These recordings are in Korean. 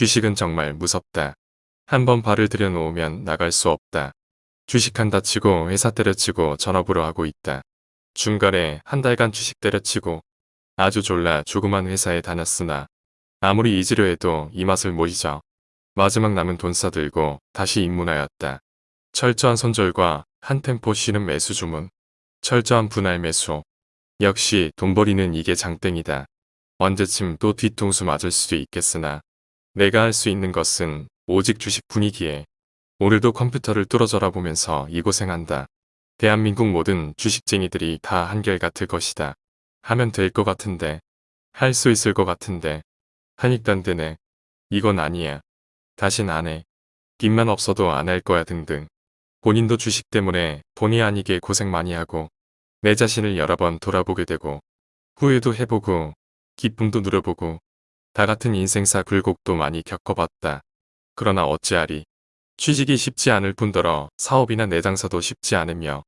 주식은 정말 무섭다. 한번 발을 들여놓으면 나갈 수 없다. 주식한다 치고 회사 때려치고 전업으로 하고 있다. 중간에 한 달간 주식 때려치고 아주 졸라 조그만 회사에 다녔으나 아무리 잊으려 해도 이 맛을 못 잊어. 마지막 남은 돈 싸들고 다시 입문하였다. 철저한 손절과 한 템포 쉬는 매수 주문. 철저한 분할 매수. 역시 돈 버리는 이게 장땡이다. 언제쯤 또 뒤통수 맞을 수도 있겠으나 내가 할 수 있는 것은 오직 주식 분위기에 오늘도 컴퓨터를 뚫어져라 보면서 이 고생한다. 대한민국 모든 주식쟁이들이 다 한결같을 것이다. 하면 될 것 같은데 할 수 있을 것 같은데 하니깐 되네. 이건 아니야. 다신 안 해. 빚만 없어도 안 할 거야 등등. 본인도 주식 때문에 본의 아니게 고생 많이 하고 내 자신을 여러 번 돌아보게 되고 후회도 해보고 기쁨도 누려보고 다 같은 인생사 굴곡도 많이 겪어봤다. 그러나 어찌하리. 취직이 쉽지 않을 뿐더러 사업이나 내 장사도 쉽지 않으며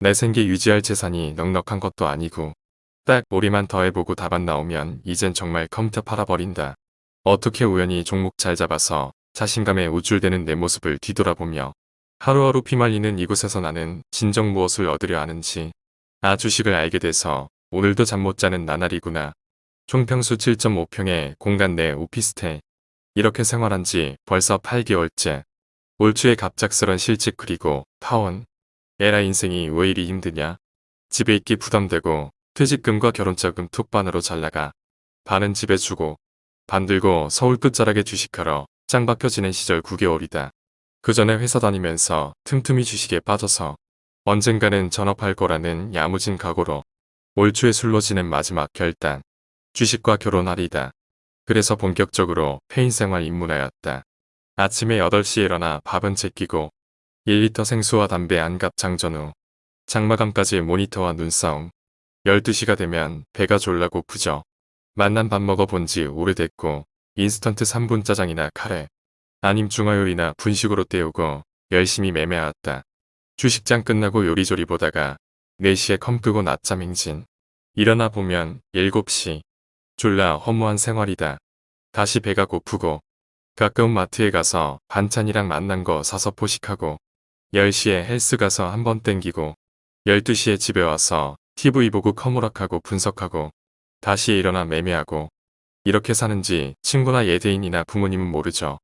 내 생계 유지할 재산이 넉넉한 것도 아니고 딱 머리만 더 해보고 답안 나오면 이젠 정말 컴퓨터 팔아버린다. 어떻게 우연히 종목 잘 잡아서 자신감에 우쭐대는 내 모습을 뒤돌아보며 하루하루 피말리는 이곳에서 나는 진정 무엇을 얻으려 하는지 아 주식을 알게 돼서 오늘도 잠 못 자는 나날이구나. 총평수 7.5평의 공간 내 오피스텔. 이렇게 생활한 지 벌써 8개월째. 올 초에 갑작스런 실직 그리고 파원. 에라 인생이 왜 이리 힘드냐. 집에 있기 부담되고 퇴직금과 결혼자금 툭반으로 잘나가. 반은 집에 주고 반 들고 서울 끝자락에 주식하러 짱 박혀 지낸 시절 9개월이다. 그 전에 회사 다니면서 틈틈이 주식에 빠져서 언젠가는 전업할 거라는 야무진 각오로 올 초에 술로 지낸 마지막 결단. 주식과 결혼하리다. 그래서 본격적으로 폐인 생활 입문하였다. 아침에 8시에 일어나 밥은 제끼고 1리터 생수와 담배 한갑 장전 후 장마감까지 모니터와 눈싸움 12시가 되면 배가 졸라 고프죠. 맛난 밥 먹어본 지 오래됐고 인스턴트 3분 짜장이나 카레 아님 중화요리나 분식으로 때우고 열심히 매매하였다. 주식장 끝나고 요리조리 보다가 4시에 컴 끄고 낮잠 행진. 일어나 보면 7시. 졸라 허무한 생활이다. 다시 배가 고프고 가까운 마트에 가서 반찬이랑 맛난 거 사서 포식하고 10시에 헬스 가서 한 번 땡기고 12시에 집에 와서 TV 보고 컴오락하고 분석하고 다시 일어나 매매하고 이렇게 사는지 친구나 예대인이나 부모님은 모르죠.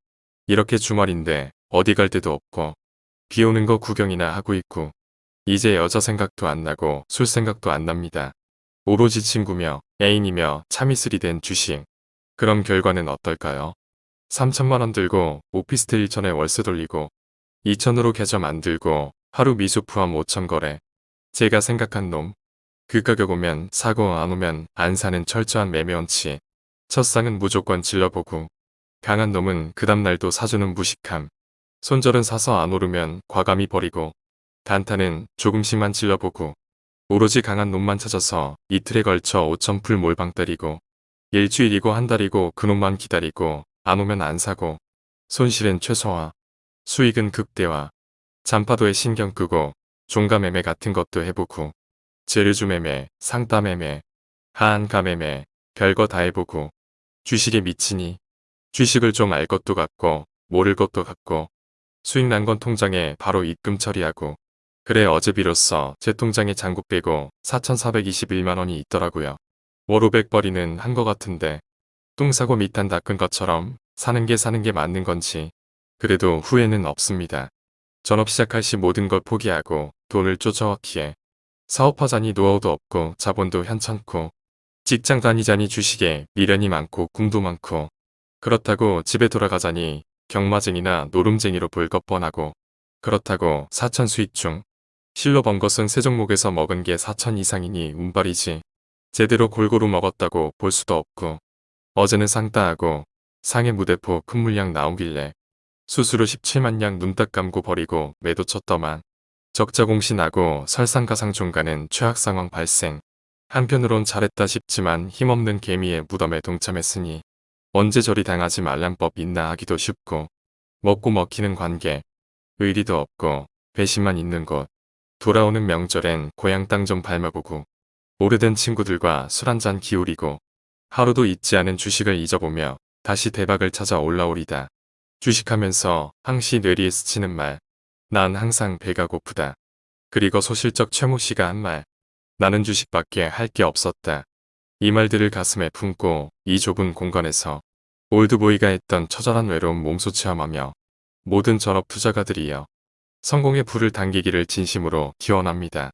이렇게 주말인데 어디 갈 데도 없고 비 오는 거 구경이나 하고 있고 이제 여자 생각도 안 나고 술 생각도 안 납니다. 오로지 친구며 애인이며 참이슬이 된 주식. 그럼 결과는 어떨까요? 3천만원 들고 오피스텔 1천에 월세 돌리고 2천으로 계좌 만들고 하루 미수 포함 5천 거래. 제가 생각한 놈. 그 가격 오면 사고 안 오면 안 사는 철저한 매매 원칙. 첫 상은 무조건 질러보고 강한 놈은 그 다음날도 사주는 무식함. 손절은 사서 안 오르면 과감히 버리고 단타는 조금씩만 질러보고 오로지 강한 놈만 찾아서 이틀에 걸쳐 5천풀 몰방 때리고 일주일이고 한 달이고 그 놈만 기다리고 안 오면 안 사고 손실은 최소화 수익은 극대화 잔파도에 신경 끄고 종가 매매 같은 것도 해보고 재료주 매매, 상따 매매, 하한가 매매 별거 다 해보고 주식에 미치니 주식을 좀 알 것도 같고 모를 것도 같고 수익 난 건 통장에 바로 입금 처리하고 그래 어제 비로소 제 통장에 잔고 빼고 4,421만원이 있더라고요. 월 500벌이는 한 것 같은데 똥 사고 밑단 닦은 것처럼 사는 게 사는 게 맞는 건지 그래도 후회는 없습니다. 전업 시작할 시 모든 걸 포기하고 돈을 쫓아왔기에 사업하자니 노하우도 없고 자본도 현찮고 직장 다니자니 주식에 미련이 많고 꿈도 많고 그렇다고 집에 돌아가자니 경마쟁이나 노름쟁이로 볼 것 뻔하고 그렇다고 사천 수익 중 실로 번 것은 세 종목에서 먹은 게 4천 이상이니 운빨이지. 제대로 골고루 먹었다고 볼 수도 없고 어제는 상 따하고 상해 무대포 큰 물량 나오길래 수수료 17만 양눈딱 감고 버리고 매도 쳤더만 적자 공신하고 설상가상 중간은 최악 상황 발생. 한편으론 잘했다 싶지만 힘없는 개미의 무덤에 동참했으니 언제 저리 당하지 말란 법 있나 하기도 쉽고 먹고 먹히는 관계 의리도 없고 배신만 있는 곳 돌아오는 명절엔 고향 땅 좀 밟아보고 오래된 친구들과 술 한잔 기울이고 하루도 잊지 않은 주식을 잊어보며 다시 대박을 찾아 올라오리다. 주식하면서 항시 뇌리에 스치는 말. 난 항상 배가 고프다. 그리고 소실적 최모 씨가 한 말. 나는 주식밖에 할 게 없었다. 이 말들을 가슴에 품고 이 좁은 공간에서 올드보이가 했던 처절한 외로움 몸소 체험하며 모든 전업 투자가들이여 성공의 불을 당기기를 진심으로 기원합니다.